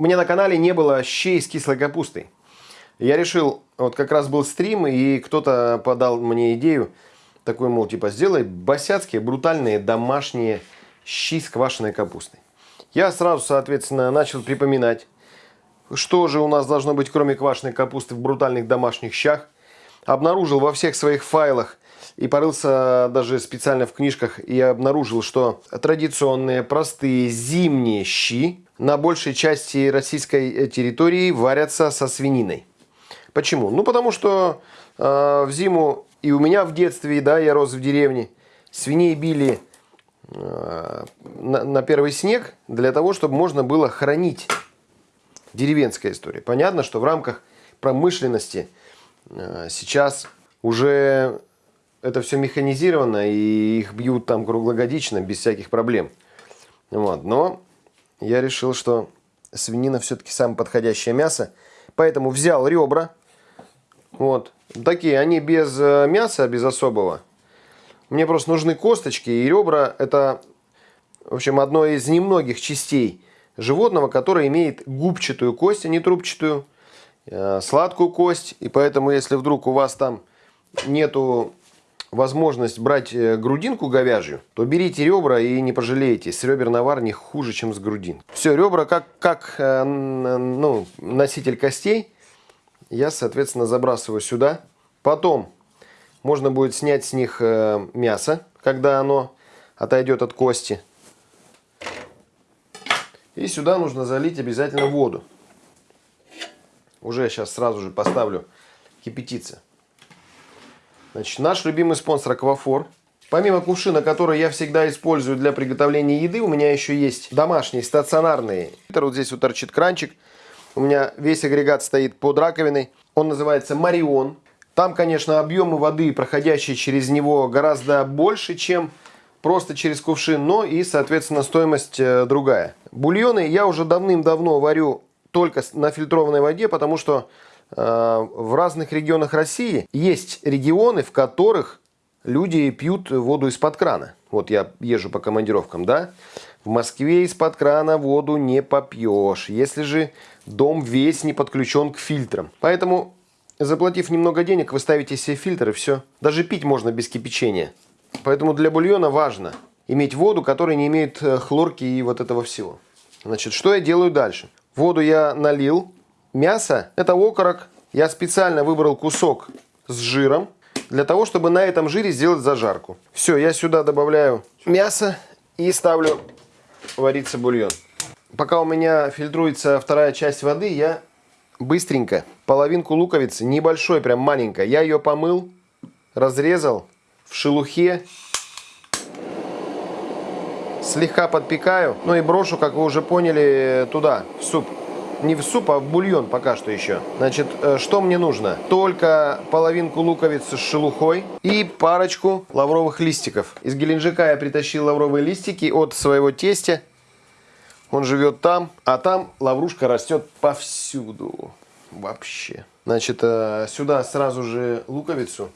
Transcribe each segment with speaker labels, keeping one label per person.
Speaker 1: У меня на канале не было щей с кислой капустой. Я решил, вот как раз был стрим, и кто-то подал мне идею, такой, мол, типа, сделай босяцкие, брутальные домашние щи с квашеной капустой. Я сразу, соответственно, начал припоминать, что же у нас должно быть, кроме квашеной капусты, в брутальных домашних щах. Обнаружил во всех своих файлах и порылся даже специально в книжках и обнаружил, что традиционные простые зимние щи на большей части российской территории варятся со свининой. Почему? Ну, потому что э, в зиму и у меня в детстве, да, я рос в деревне, свиней били э, на, на первый снег для того, чтобы можно было хранить деревенская история. Понятно, что в рамках промышленности э, сейчас уже это все механизировано, и их бьют там круглогодично, без всяких проблем. Вот. Но я решил, что свинина все-таки самое подходящее мясо. Поэтому взял ребра. Вот. Такие, они без э, мяса, без особого. Мне просто нужны косточки, и ребра это, в общем, одно из немногих частей животного, которое имеет губчатую кость, а не трубчатую, э, сладкую кость. И поэтому, если вдруг у вас там нету возможность брать э, грудинку говяжью, то берите ребра и не пожалеете. С ребер навар не хуже, чем с грудин. Все, ребра как, как э, ну, носитель костей я, соответственно, забрасываю сюда. Потом можно будет снять с них мясо, когда оно отойдет от кости. И сюда нужно залить обязательно воду. Уже сейчас сразу же поставлю кипятиться. Значит, наш любимый спонсор Аквафор. Помимо кувшина, который я всегда использую для приготовления еды, у меня еще есть домашние стационарные. Вот здесь вот торчит кранчик. У меня весь агрегат стоит под раковиной. Он называется Марион. Там, конечно, объемы воды, проходящие через него, гораздо больше, чем просто через кувшин, но и, соответственно, стоимость э, другая. Бульоны я уже давным-давно варю только на фильтрованной воде, потому что в разных регионах России есть регионы, в которых люди пьют воду из-под крана. Вот я езжу по командировкам, да? В Москве из-под крана воду не попьешь, если же дом весь не подключен к фильтрам. Поэтому, заплатив немного денег, вы ставите себе фильтр и все. Даже пить можно без кипячения. Поэтому для бульона важно иметь воду, которая не имеет э, хлорки и вот этого всего. Значит, что я делаю дальше? Воду я налил. Мясо – это окорок. Я специально выбрал кусок с жиром, для того, чтобы на этом жире сделать зажарку. Все, я сюда добавляю мясо и ставлю вариться бульон. Пока у меня фильтруется вторая часть воды, я быстренько половинку луковицы, небольшой, прям маленькой, я ее помыл, разрезал в шелухе. Слегка подпекаю. Ну и брошу, как вы уже поняли, туда, в суп. Не в суп, а в бульон пока что еще. Значит, э, что мне нужно? Только половинку луковицы с шелухой и парочку лавровых листиков. Из Геленджика я притащил лавровые листики от своего тестя. Он живет там, а там лаврушка растет повсюду. Вообще. Значит, э, сюда сразу же луковицу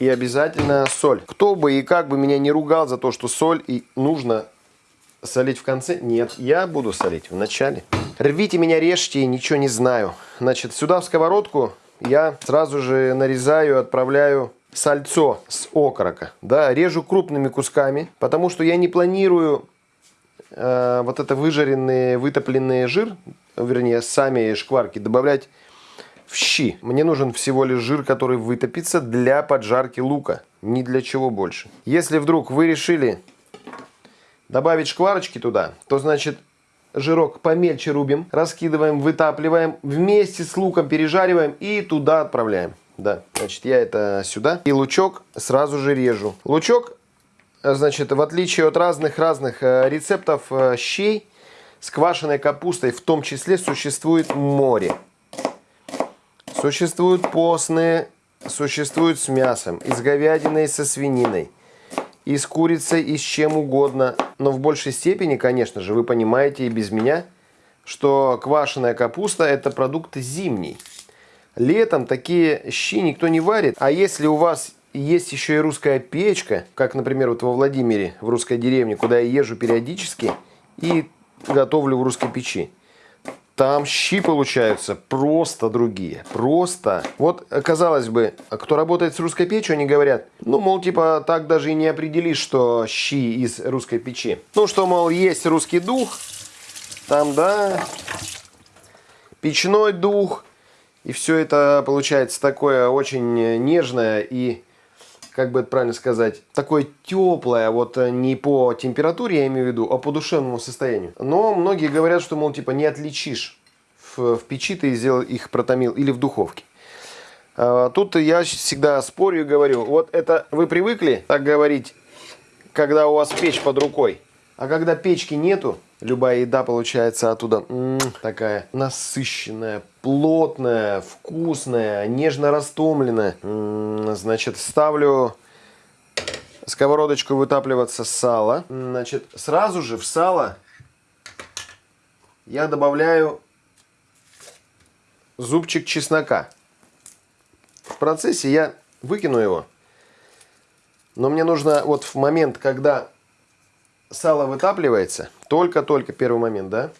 Speaker 1: и обязательно соль. Кто бы и как бы меня не ругал за то, что соль и нужно солить в конце, нет, я буду солить в начале. Рвите меня, режьте, ничего не знаю. Значит, сюда в сковородку я сразу же нарезаю, отправляю сальцо с окорока. Да, режу крупными кусками, потому что я не планирую э, вот это выжаренный, вытопленный жир, вернее, сами шкварки добавлять в щи. Мне нужен всего лишь жир, который вытопится для поджарки лука. Ни для чего больше. Если вдруг вы решили добавить шкварочки туда, то значит жирок помельче рубим, раскидываем, вытапливаем, вместе с луком пережариваем и туда отправляем. Да, значит, я это сюда. И лучок сразу же режу. Лучок, значит, в отличие от разных-разных э, рецептов э, щей, с квашеной капустой в том числе существует море. Существуют постные, существуют с мясом, и с говядиной, и со свининой, и с курицей, и с чем угодно. Но в большей степени, конечно же, вы понимаете и без меня, что квашеная капуста – это продукт зимний. Летом такие щи никто не варит. А если у вас есть еще и русская печка, как, например, вот во Владимире, в русской деревне, куда я езжу периодически и готовлю в русской печи, там щи получаются просто другие. Просто. Вот, казалось бы, кто работает с русской печью, они говорят, ну, мол, типа, так даже и не определишь, что щи из русской печи. Ну, что, мол, есть русский дух, там, да, печной дух, и все это получается такое очень нежное и как бы это правильно сказать, такое теплое, вот э, не по температуре я имею в виду, а по душевному состоянию. Но многие говорят, что, мол, типа не отличишь в, в печи ты сделал их протомил или в духовке. А, тут я всегда спорю и говорю, вот это вы привыкли так говорить, когда у вас печь под рукой, а когда печки нету, любая еда получается оттуда м -м, такая насыщенная, плотная, вкусная, нежно растомленная. М значит, ставлю сковородочку вытапливаться сало. Значит, сразу же в сало я добавляю зубчик чеснока. В процессе я выкину его. Но мне нужно вот в момент, когда сало вытапливается, только-только первый момент, да,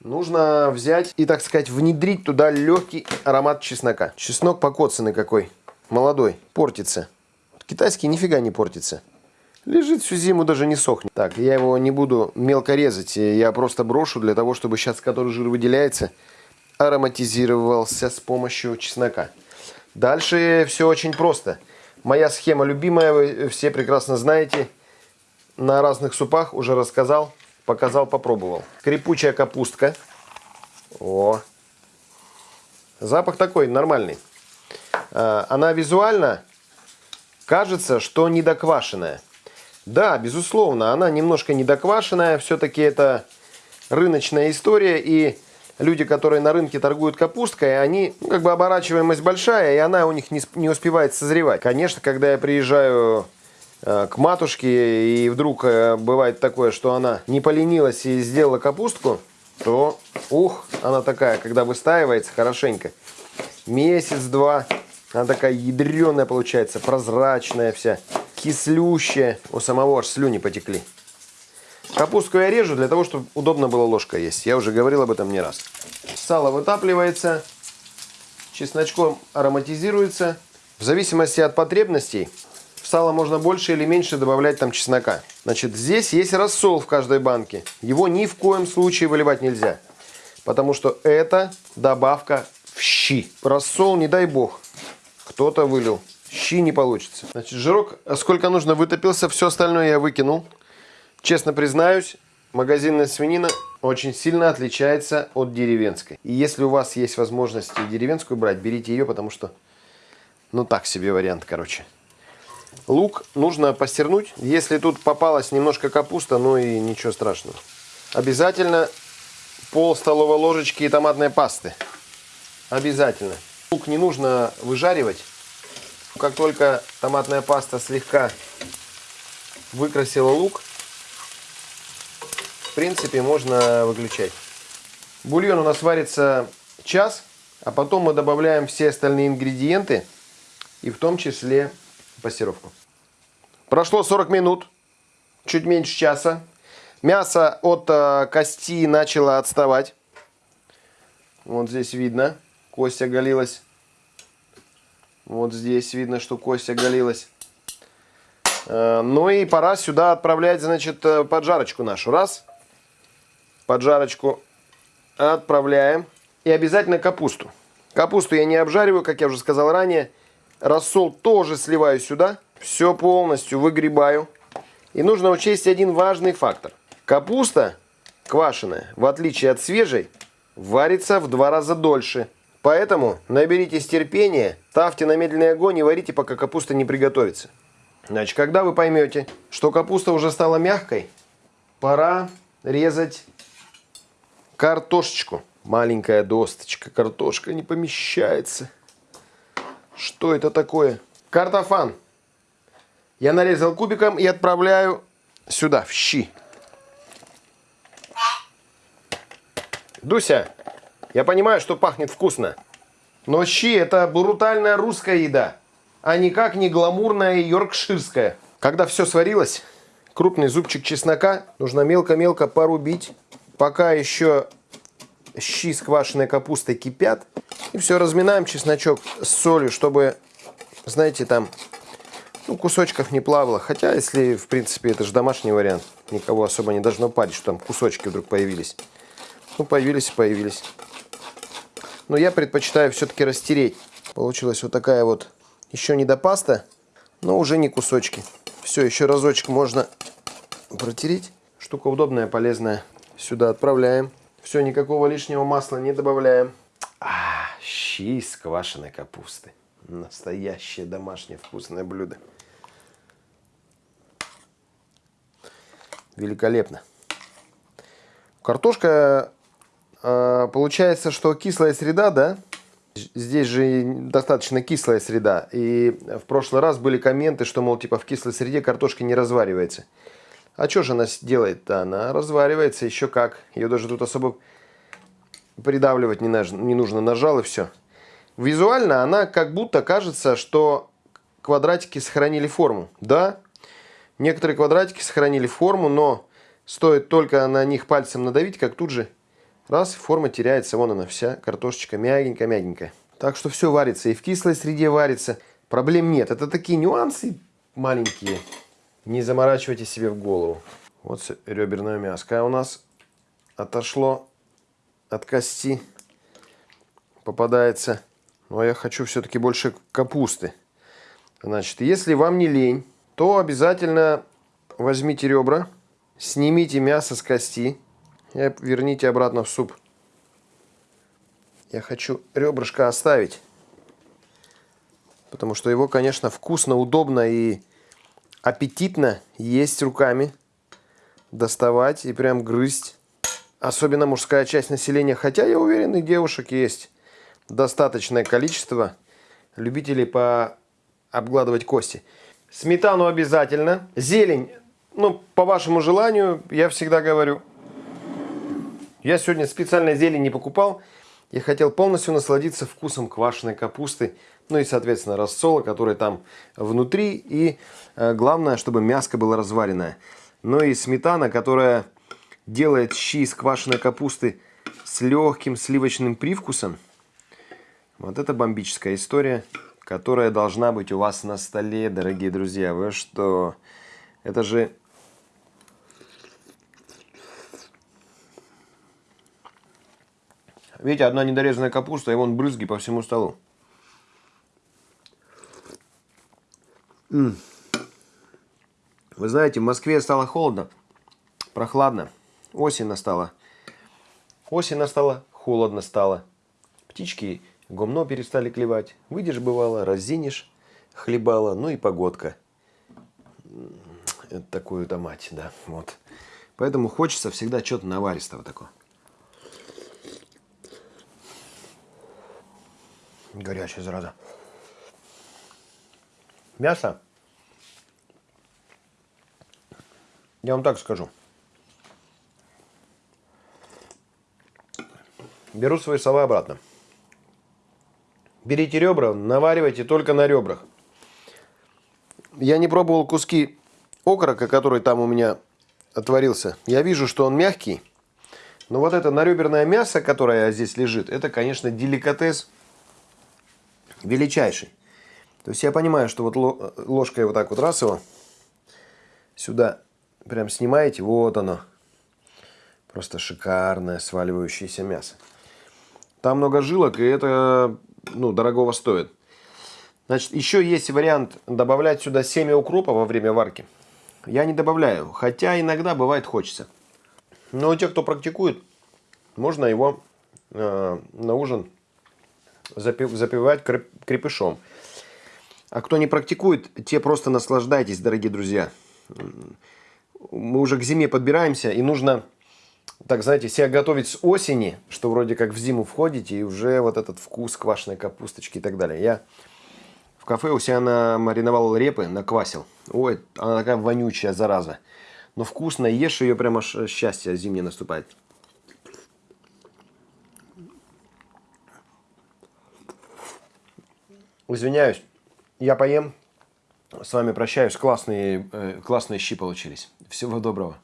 Speaker 1: нужно взять и, так сказать, внедрить туда легкий аромат чеснока. Чеснок покоцанный какой, молодой, портится. Китайский нифига не портится. Лежит всю зиму, даже не сохнет. Так, я его не буду мелко резать, я просто брошу для того, чтобы сейчас, который жир выделяется, ароматизировался с помощью чеснока. Дальше все очень просто. Моя схема любимая, вы все прекрасно знаете. На разных супах уже рассказал, показал, попробовал. Крепучая капустка. О. Запах такой, нормальный. А, она визуально кажется, что недоквашенная. Да, безусловно, она немножко недоквашенная. Все-таки это рыночная история. И люди, которые на рынке торгуют капусткой, они, ну, как бы оборачиваемость большая, и она у них не, не успевает созревать. Конечно, когда я приезжаю э, к матушке, и вдруг э, бывает такое, что она не поленилась и сделала капустку, то, ух, она такая, когда выстаивается хорошенько, месяц-два, она такая ядреная получается, прозрачная вся, кислющая. У самого аж слюни потекли. Капустку я режу для того, чтобы удобно было ложка есть. Я уже говорил об этом не раз. Сало вытапливается, чесночком ароматизируется. В зависимости от потребностей сало можно больше или меньше добавлять там чеснока. Значит, здесь есть рассол в каждой банке. Его ни в коем случае выливать нельзя. Потому что это добавка в щи. Рассол, не дай бог, кто-то вылил. Щи не получится. Значит, жирок сколько нужно вытопился, все остальное я выкинул. Честно признаюсь, магазинная свинина очень сильно отличается от деревенской. И если у вас есть возможность деревенскую брать, берите ее, потому что, ну так себе вариант, короче. Лук нужно постернуть. Если тут попалась немножко капуста, ну и ничего страшного. Обязательно пол столовой ложечки томатной пасты. Обязательно. Лук не нужно выжаривать. Как только томатная паста слегка выкрасила лук, принципе, можно выключать. Бульон у нас варится час, а потом мы добавляем все остальные ингредиенты, и в том числе пастировку. Прошло 40 минут, чуть меньше часа. Мясо от э, кости начало отставать. Вот здесь видно, кость оголилась. Вот здесь видно, что кость оголилась. Э, ну и пора сюда отправлять, значит, э, поджарочку нашу. Раз поджарочку отправляем. И обязательно капусту. Капусту я не обжариваю, как я уже сказал ранее. Рассол тоже сливаю сюда. Все полностью выгребаю. И нужно учесть один важный фактор. Капуста квашеная, в отличие от свежей, варится в два раза дольше. Поэтому наберитесь терпения, ставьте на медленный огонь и варите, пока капуста не приготовится. Значит, когда вы поймете, что капуста уже стала мягкой, пора резать картошечку. Маленькая досточка, картошка не помещается. Что это такое? Картофан. Я нарезал кубиком и отправляю сюда, в щи. Дуся, я понимаю, что пахнет вкусно. Но щи это брутальная русская еда, а никак не гламурная йоркширская. Когда все сварилось, крупный зубчик чеснока нужно мелко-мелко порубить пока еще щи с квашеной капустой кипят. И все, разминаем чесночок с солью, чтобы, знаете, там ну, кусочков не плавало. Хотя, если, в принципе, это же домашний вариант, никого особо не должно парить, что там кусочки вдруг появились. Ну, появились и появились. Но я предпочитаю все-таки растереть. Получилась вот такая вот еще не до паста, но уже не кусочки. Все, еще разочек можно протереть. Штука удобная, полезная. Сюда отправляем. Все, никакого лишнего масла не добавляем. Щи из квашеной капусты. Настоящее домашнее вкусное блюдо. Великолепно. Картошка, э, получается, что кислая среда, да? Здесь же достаточно кислая среда. И в прошлый раз были комменты, что, мол, типа в кислой среде картошка не разваривается. А что же она делает-то? Она разваривается еще как. Ее даже тут особо придавливать не нужно. Нажал и все. Визуально она как будто кажется, что квадратики сохранили форму. Да, некоторые квадратики сохранили форму, но стоит только на них пальцем надавить, как тут же раз, форма теряется. Вон она вся, картошечка мягенькая-мягенькая. Так что все варится. И в кислой среде варится. Проблем нет. Это такие нюансы маленькие. Не заморачивайте себе в голову. Вот реберное мяско у нас отошло от кости. Попадается. Но я хочу все-таки больше капусты. Значит, если вам не лень, то обязательно возьмите ребра, снимите мясо с кости и верните обратно в суп. Я хочу ребрышко оставить. Потому что его, конечно, вкусно, удобно и аппетитно есть руками, доставать и прям грызть. Особенно мужская часть населения. Хотя, я уверен, и девушек есть достаточное количество любителей по обгладывать кости. Сметану обязательно. Зелень, ну, по вашему желанию, я всегда говорю. Я сегодня специально зелень не покупал. Я хотел полностью насладиться вкусом квашеной капусты ну и, соответственно, рассола, который там внутри. И э, главное, чтобы мяско было разваренное. Ну и сметана, которая делает щи из квашеной капусты с легким сливочным привкусом. Вот это бомбическая история, которая должна быть у вас на столе, дорогие друзья. Вы что? Это же... Видите, одна недорезанная капуста, и вон брызги по всему столу. Вы знаете, в Москве стало холодно, прохладно. Осень настала. Осень настала, холодно стало. Птички гумно перестали клевать. Выйдешь, бывало, разинешь, хлебала, ну и погодка. Такую-то мать, да, вот. Поэтому хочется всегда что-то наваристого такого. Горячая зараза. Мясо, я вам так скажу. Беру свои слова обратно. Берите ребра, наваривайте только на ребрах. Я не пробовал куски окорока, который там у меня отварился. Я вижу, что он мягкий. Но вот это нареберное мясо, которое здесь лежит, это, конечно, деликатес величайший. То есть я понимаю, что вот ложкой вот так вот раз его сюда прям снимаете, вот оно. Просто шикарное сваливающееся мясо. Там много жилок, и это ну, дорогого стоит. Значит, еще есть вариант добавлять сюда семя укропа во время варки. Я не добавляю, хотя иногда бывает хочется. Но у тех, кто практикует, можно его э, на ужин запив, запивать крепышом. А кто не практикует, те просто наслаждайтесь, дорогие друзья. Мы уже к зиме подбираемся, и нужно, так знаете, себя готовить с осени, что вроде как в зиму входите, и уже вот этот вкус квашеной капусточки и так далее. Я в кафе у себя намариновал репы, наквасил. Ой, она такая вонючая, зараза. Но вкусно, ешь ее, прямо счастье зимнее наступает. Извиняюсь. Я поем. С вами прощаюсь. Классные, э, классные щи получились. Всего доброго.